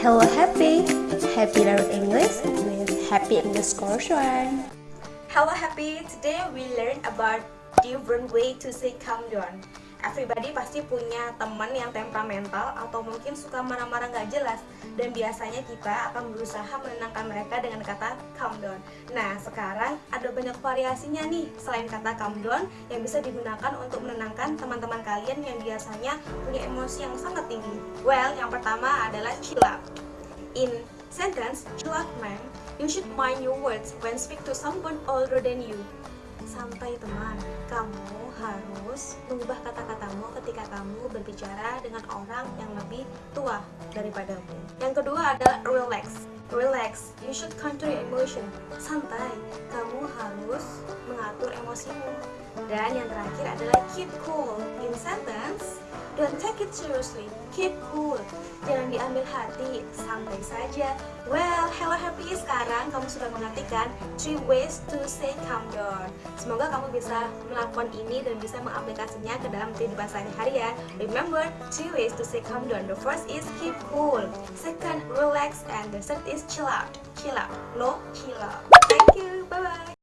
Hello Happy, Happy learn English with Happy English One. Hello Happy, today we learn about different way to say calm down. Everybody pasti punya teman yang temperamental atau mungkin suka marah-marah gak jelas dan biasanya kita akan berusaha menenangkan mereka dengan kata calm down. Nah, sekarang ada banyak variasinya nih selain kata calm down yang bisa digunakan untuk menenangkan teman-teman kalian yang biasanya punya emosi yang sangat tinggi. Well, yang pertama adalah chill out. In sentence, chill out man, you should mind your words when speak to someone older than you. Santai teman, kamu harus mengubah kata-katamu ketika kamu berbicara dengan orang yang lebih tua daripadamu. Yang kedua adalah relax. Relax, you should control your emotion. Santai, kamu harus mengatur emosimu. Dan yang terakhir adalah keep cool. In don't take it seriously. Keep cool. Jangan diambil hati, santai saja. Well, hello happy sekarang kamu sudah mengartikan three ways to say calm down. Semoga kamu bisa melakukan ini dan bisa mengaplikasinya ke dalam kehidupan sehari-hari ya. Remember, three ways to say calm down. The first is keep cool. Second, relax. And the third is chill out. Chill out. No, chill out. Thank you. Bye-bye.